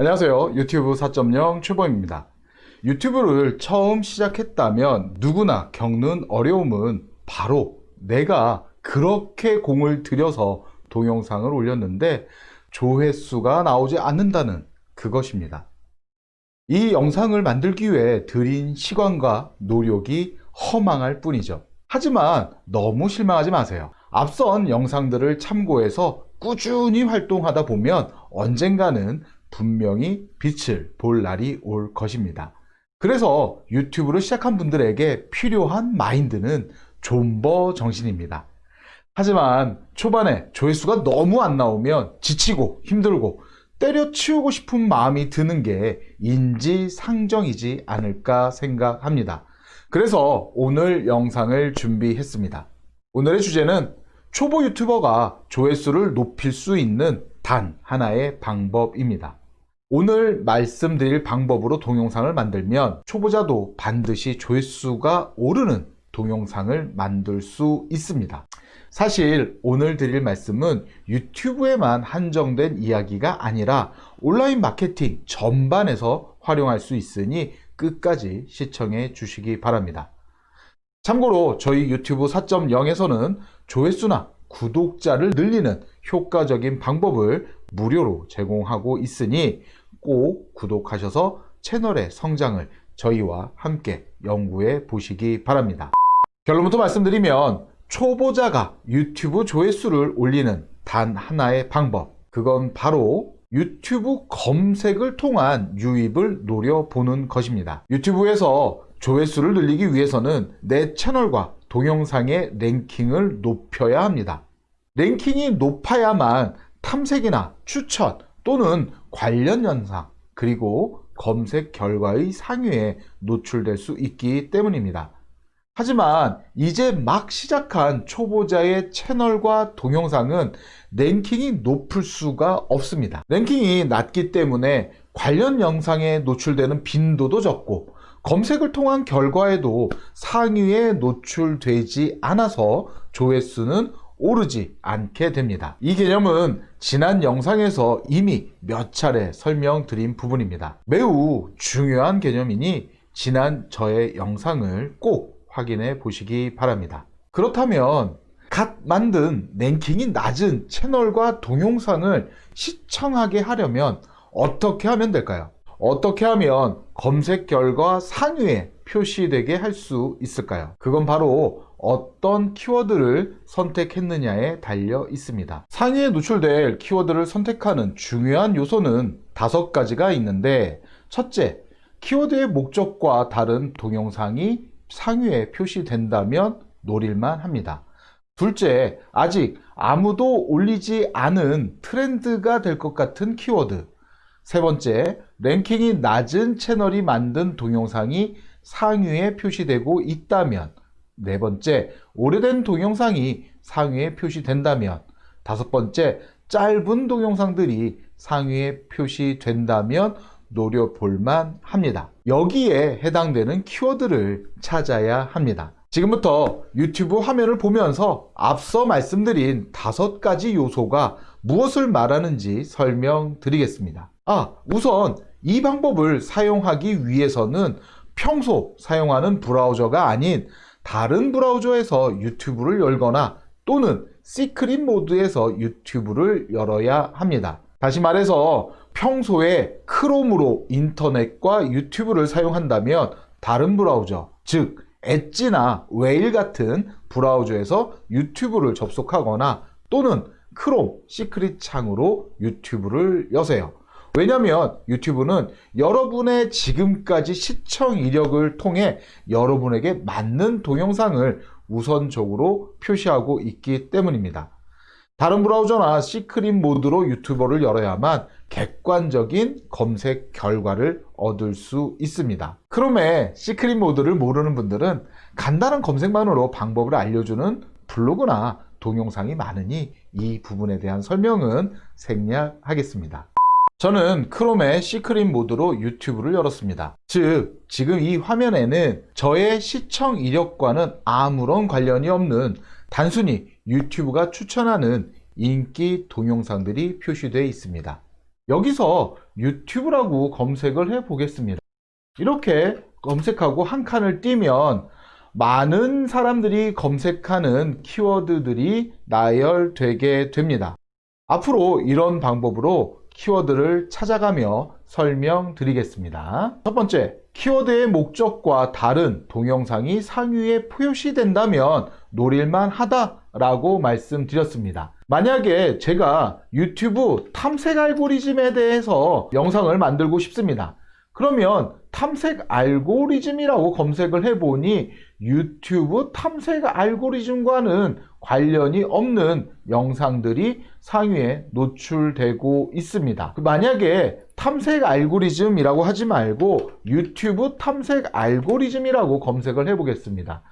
안녕하세요. 유튜브 4.0 최범입니다. 유튜브를 처음 시작했다면 누구나 겪는 어려움은 바로 내가 그렇게 공을 들여서 동영상을 올렸는데 조회수가 나오지 않는다는 그것입니다. 이 영상을 만들기 위해 들인 시간과 노력이 허망할 뿐이죠. 하지만 너무 실망하지 마세요. 앞선 영상들을 참고해서 꾸준히 활동하다 보면 언젠가는 분명히 빛을 볼 날이 올 것입니다. 그래서 유튜브를 시작한 분들에게 필요한 마인드는 존버 정신입니다. 하지만 초반에 조회수가 너무 안 나오면 지치고 힘들고 때려치우고 싶은 마음이 드는 게 인지상정이지 않을까 생각합니다. 그래서 오늘 영상을 준비했습니다. 오늘의 주제는 초보 유튜버가 조회수를 높일 수 있는 단 하나의 방법입니다. 오늘 말씀드릴 방법으로 동영상을 만들면 초보자도 반드시 조회수가 오르는 동영상을 만들 수 있습니다. 사실 오늘 드릴 말씀은 유튜브에만 한정된 이야기가 아니라 온라인 마케팅 전반에서 활용할 수 있으니 끝까지 시청해 주시기 바랍니다. 참고로 저희 유튜브 4.0에서는 조회수나 구독자를 늘리는 효과적인 방법을 무료로 제공하고 있으니 꼭 구독하셔서 채널의 성장을 저희와 함께 연구해 보시기 바랍니다. 결론부터 말씀드리면 초보자가 유튜브 조회수를 올리는 단 하나의 방법 그건 바로 유튜브 검색을 통한 유입을 노려보는 것입니다. 유튜브에서 조회수를 늘리기 위해서는 내 채널과 동영상의 랭킹을 높여야 합니다. 랭킹이 높아야만 탐색이나 추천 또는 관련 영상 그리고 검색 결과의 상위에 노출될 수 있기 때문입니다. 하지만 이제 막 시작한 초보자의 채널과 동영상은 랭킹이 높을 수가 없습니다. 랭킹이 낮기 때문에 관련 영상에 노출되는 빈도도 적고 검색을 통한 결과에도 상위에 노출되지 않아서 조회수는 오르지 않게 됩니다. 이 개념은 지난 영상에서 이미 몇 차례 설명드린 부분입니다. 매우 중요한 개념이니 지난 저의 영상을 꼭 확인해 보시기 바랍니다. 그렇다면 갓 만든 랭킹이 낮은 채널과 동영상을 시청하게 하려면 어떻게 하면 될까요? 어떻게 하면 검색 결과 상위에 표시되게 할 수 있을까요? 그건 바로 어떤 키워드를 선택했느냐에 달려 있습니다. 상위에 노출될 키워드를 선택하는 중요한 요소는 다섯 가지가 있는데 첫째, 키워드의 목적과 다른 동영상이 상위에 표시된다면 노릴만 합니다. 둘째, 아직 아무도 올리지 않은 트렌드가 될 것 같은 키워드. 세 번째, 랭킹이 낮은 채널이 만든 동영상이 상위에 표시되고 있다면 네 번째, 오래된 동영상이 상위에 표시된다면 다섯 번째, 짧은 동영상들이 상위에 표시된다면 노려볼만 합니다. 여기에 해당되는 키워드를 찾아야 합니다. 지금부터 유튜브 화면을 보면서 앞서 말씀드린 다섯 가지 요소가 무엇을 말하는지 설명드리겠습니다. 아, 우선 이 방법을 사용하기 위해서는 평소 사용하는 브라우저가 아닌 다른 브라우저에서 유튜브를 열거나 또는 시크릿 모드에서 유튜브를 열어야 합니다. 다시 말해서 평소에 크롬으로 인터넷과 유튜브를 사용한다면 다른 브라우저, 즉 엣지나 웨일 같은 브라우저에서 유튜브를 접속하거나 또는 크롬 시크릿 창으로 유튜브를 여세요. 왜냐하면 유튜브는 여러분의 지금까지 시청 이력을 통해 여러분에게 맞는 동영상을 우선적으로 표시하고 있기 때문입니다. 다른 브라우저나 시크릿 모드로 유튜브를 열어야만 객관적인 검색 결과를 얻을 수 있습니다. 크롬의 시크릿 모드를 모르는 분들은 간단한 검색만으로 방법을 알려주는 블로그나 동영상이 많으니 이 부분에 대한 설명은 생략하겠습니다. 저는 크롬의 시크릿 모드로 유튜브를 열었습니다. 즉, 지금 이 화면에는 저의 시청 이력과는 아무런 관련이 없는 단순히 유튜브가 추천하는 인기 동영상들이 표시되어 있습니다. 여기서 유튜브라고 검색을 해 보겠습니다. 이렇게 검색하고 한 칸을 띄면 많은 사람들이 검색하는 키워드들이 나열되게 됩니다. 앞으로 이런 방법으로 키워드를 찾아가며 설명드리겠습니다. 첫 번째, 키워드의 목적과 다른 동영상이 상위에 표시된다면 노릴만 하다 라고 말씀드렸습니다. 만약에 제가 유튜브 탐색 알고리즘에 대해서 영상을 만들고 싶습니다. 그러면 탐색 알고리즘이라고 검색을 해보니 유튜브 탐색 알고리즘과는 관련이 없는 영상들이 상위에 노출되고 있습니다. 만약에 탐색 알고리즘이라고 하지 말고 유튜브 탐색 알고리즘이라고 검색을 해보겠습니다.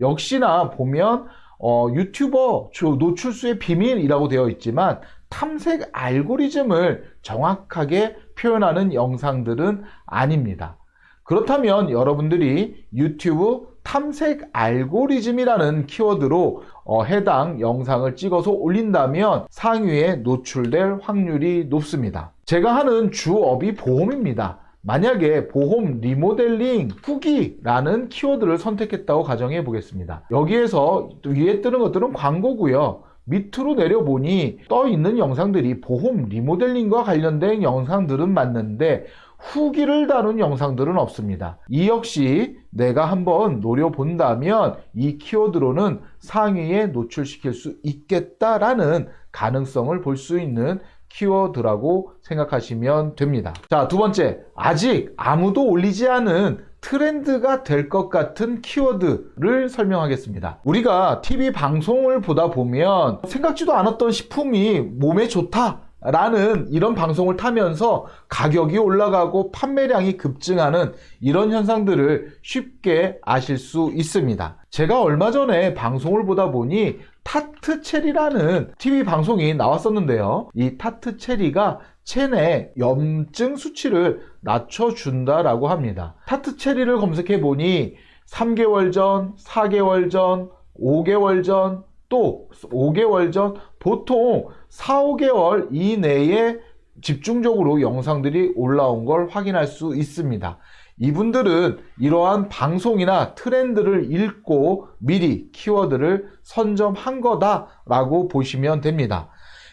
역시나 보면 어, 유튜버 노출수의 비밀이라고 되어 있지만 탐색 알고리즘을 정확하게 표현하는 영상들은 아닙니다. 그렇다면 여러분들이 유튜브 탐색 알고리즘이라는 키워드로 어, 해당 영상을 찍어서 올린다면 상위에 노출될 확률이 높습니다. 제가 하는 주업이 보험입니다. 만약에 보험 리모델링 후기라는 키워드를 선택했다고 가정해 보겠습니다. 여기에서 위에 뜨는 것들은 광고고요. 밑으로 내려보니 떠 있는 영상들이 보험 리모델링과 관련된 영상들은 맞는데 후기를 다룬 영상들은 없습니다. 이 역시 내가 한번 노려본다면 이 키워드로는 상위에 노출시킬 수 있겠다라는 가능성을 볼 수 있는 키워드라고 생각하시면 됩니다. 자, 두 번째. 아직 아무도 올리지 않은 트렌드가 될 것 같은 키워드를 설명하겠습니다. 우리가 TV 방송을 보다 보면 생각지도 않았던 식품이 몸에 좋다. 라는 이런 방송을 타면서 가격이 올라가고 판매량이 급증하는 이런 현상들을 쉽게 아실 수 있습니다. 제가 얼마 전에 방송을 보다 보니 타트 체리라는 TV 방송이 나왔었는데요. 이 타트 체리가 체내 염증 수치를 낮춰준다라고 합니다. 타트 체리를 검색해 보니 3개월 전, 4개월 전, 5개월 전, 또 5개월 전 보통 4, 5개월 이내에 집중적으로 영상들이 올라온 걸 확인할 수 있습니다. 이분들은 이러한 방송이나 트렌드를 읽고 미리 키워드를 선점한 거다라고 보시면 됩니다.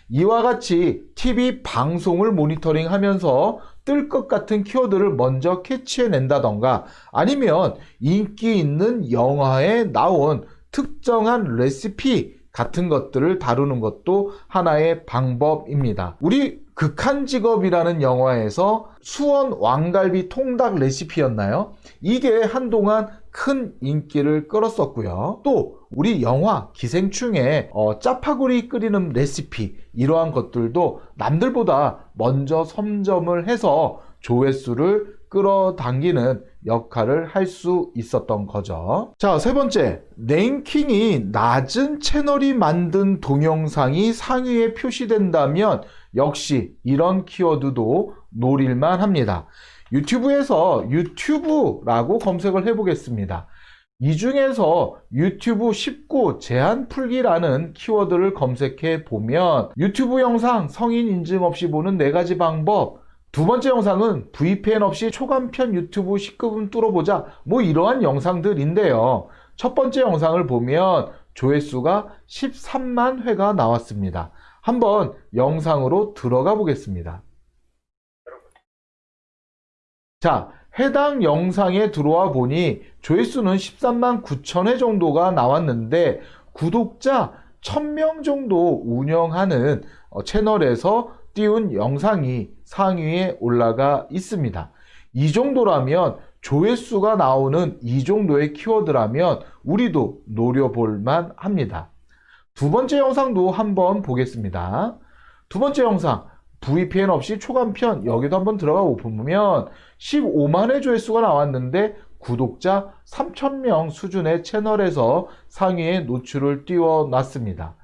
이와 같이 TV 방송을 모니터링 하면서 뜰 것 같은 키워드를 먼저 캐치해낸다던가 아니면 인기 있는 영화에 나온 특정한 레시피 같은 것들을 다루는 것도 하나의 방법입니다. 우리 극한 직업이라는 영화에서 수원 왕갈비 통닭 레시피였나요? 이게 한동안 큰 인기를 끌었었고요. 또 우리 영화 기생충에 어, 짜파구리 끓이는 레시피 이러한 것들도 남들보다 먼저 선점을 해서 조회수를 끌어당기는 역할을 할 수 있었던 거죠. 자, 세 번째. 랭킹이 낮은 채널이 만든 동영상이 상위에 표시된다면 역시 이런 키워드도 노릴만 합니다. 유튜브에서 유튜브라고 검색을 해보겠습니다. 이 중에서 유튜브 쉽고 제한 풀기라는 키워드를 검색해 보면 유튜브 영상 성인 인증 없이 보는 네 가지 방법 두 번째 영상은 VPN 없이 초간편 유튜브 19분 뚫어보자 뭐 이러한 영상들인데요. 첫 번째 영상을 보면 조회수가 13만 회가 나왔습니다. 한번 영상으로 들어가 보겠습니다. 자, 해당 영상에 들어와 보니 조회수는 13만 9천 회 정도가 나왔는데 구독자 1000명 정도 운영하는 어, 채널에서 띄운 영상이 상위에 올라가 있습니다. 이 정도라면 조회수가 나오는 이 정도의 키워드라면 우리도 노려볼 만 합니다. 두 번째 영상도 한번 보겠습니다. 두 번째 영상 VPN 없이 초간편 여기도 한번 들어가 보면 15만의 조회수가 나왔는데 구독자 3,000명 수준의 채널에서 상위에 노출을 띄워놨습니다.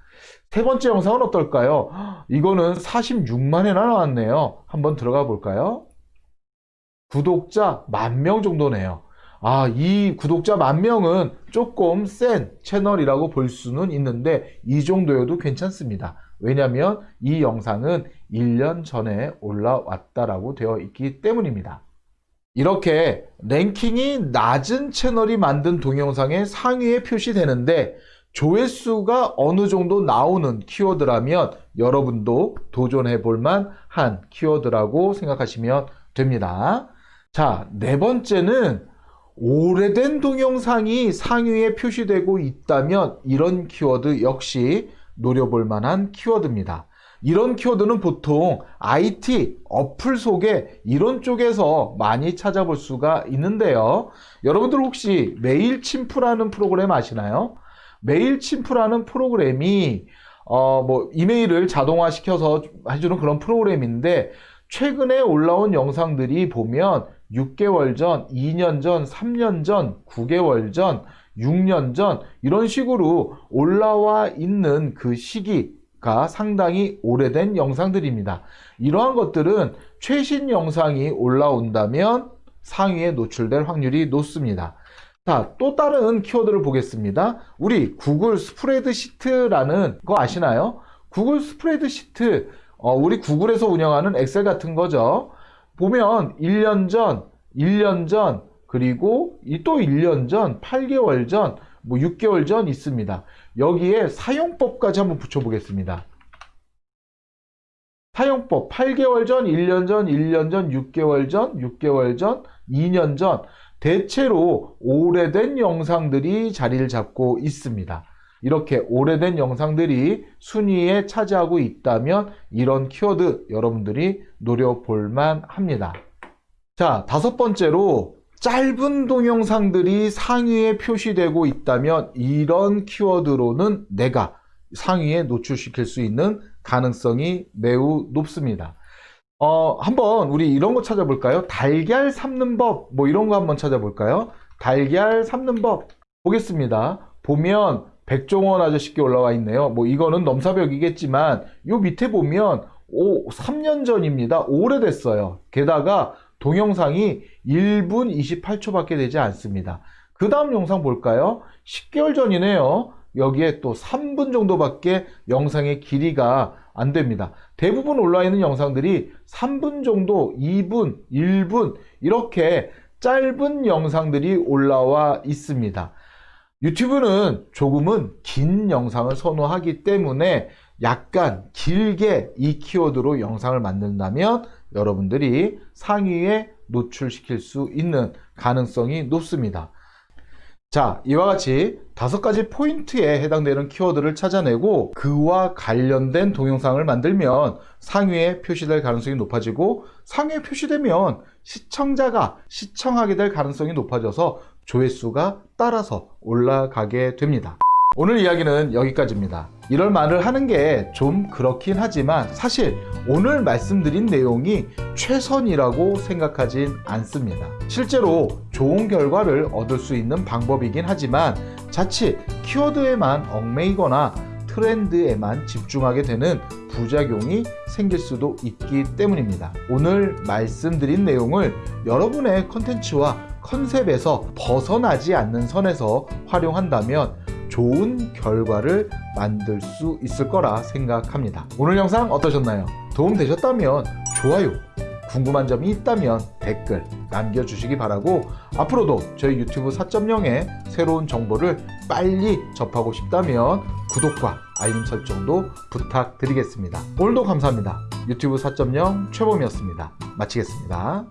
세 번째 영상은 어떨까요? 이거는 46만회나 나왔네요. 한번 들어가 볼까요? 구독자 만 명 정도네요. 아, 이 구독자 만 명은 조금 센 채널이라고 볼 수는 있는데 이 정도여도 괜찮습니다. 왜냐하면 이 영상은 1년 전에 올라왔다라고 되어 있기 때문입니다. 이렇게 랭킹이 낮은 채널이 만든 동영상의 상위에 표시되는데 조회수가 어느 정도 나오는 키워드라면 여러분도 도전해 볼 만 한 키워드라고 생각하시면 됩니다. 자, 네 번째는 오래된 동영상이 상위에 표시되고 있다면 이런 키워드 역시 노려볼 만한 키워드입니다. 이런 키워드는 보통 IT, 어플 소개 이런 쪽에서 많이 찾아볼 수가 있는데요. 여러분들 혹시 Mailchimp라는 프로그램 아시나요? Mailchimp라는 프로그램이 어, 뭐 이메일을 자동화시켜서 해주는 그런 프로그램인데 최근에 올라온 영상들이 보면 6개월 전, 2년 전, 3년 전, 9개월 전, 6년 전 이런 식으로 올라와 있는 그 시기가 상당히 오래된 영상들입니다. 이러한 것들은 최신 영상이 올라온다면 상위에 노출될 확률이 높습니다. 자, 또 다른 키워드를 보겠습니다. 우리 구글 스프레드시트라는 거 아시나요? 구글 스프레드시트, 어, 우리 구글에서 운영하는 엑셀 같은 거죠. 보면 1년 전, 1년 전, 그리고 이또 1년 전, 8개월 전, 뭐 6개월 전 있습니다. 여기에 사용법까지 한번 붙여보겠습니다. 사용법 8개월 전, 1년 전, 1년 전, 6개월 전, 6개월 전, 2년 전 대체로 오래된 영상들이 자리를 잡고 있습니다. 이렇게 오래된 영상들이 순위에 차지하고 있다면 이런 키워드 여러분들이 노려볼 만 합니다. 자, 다섯 번째로 짧은 동영상들이 상위에 표시되고 있다면 이런 키워드로는 내가 상위에 노출시킬 수 있는 가능성이 매우 높습니다. 어, 한번 우리 이런 거 찾아볼까요? 달걀 삶는 법, 뭐 이런 거 한번 찾아볼까요? 달걀 삶는 법 보겠습니다. 보면 백종원 아저씨께 올라와 있네요. 뭐 이거는 넘사벽이겠지만 요 밑에 보면 오, 3년 전입니다. 오래됐어요. 게다가 동영상이 1분 28초밖에 되지 않습니다. 그 다음 영상 볼까요? 10개월 전이네요. 여기에 또 3분 정도밖에 영상의 길이가 안 됩니다. 대부분 올라 있는 영상들이 3분 정도, 2분, 1분 이렇게 짧은 영상들이 올라와 있습니다. 유튜브는 조금은 긴 영상을 선호하기 때문에 약간 길게 이 키워드로 영상을 만든다면 여러분들이 상위에 노출시킬 수 있는 가능성이 높습니다. 자, 이와 같이 다섯 가지 포인트에 해당되는 키워드를 찾아내고 그와 관련된 동영상을 만들면 상위에 표시될 가능성이 높아지고 상위에 표시되면 시청자가 시청하게 될 가능성이 높아져서 조회수가 따라서 올라가게 됩니다. 오늘 이야기는 여기까지입니다. 이럴 말을 하는 게 좀 그렇긴 하지만 사실 오늘 말씀드린 내용이 최선이라고 생각하진 않습니다. 실제로 좋은 결과를 얻을 수 있는 방법이긴 하지만 자칫 키워드에만 얽매이거나 트렌드에만 집중하게 되는 부작용이 생길 수도 있기 때문입니다. 오늘 말씀드린 내용을 여러분의 컨텐츠와 컨셉에서 벗어나지 않는 선에서 활용한다면 좋은 결과를 만들 수 있을 거라 생각합니다. 오늘 영상 어떠셨나요? 도움 되셨다면 좋아요, 궁금한 점이 있다면 댓글 남겨주시기 바라고 앞으로도 저희 유튜브 4.0의 새로운 정보를 빨리 접하고 싶다면 구독과 알림 설정도 부탁드리겠습니다. 오늘도 감사합니다. 유튜브 4.0 최범이었습니다. 마치겠습니다.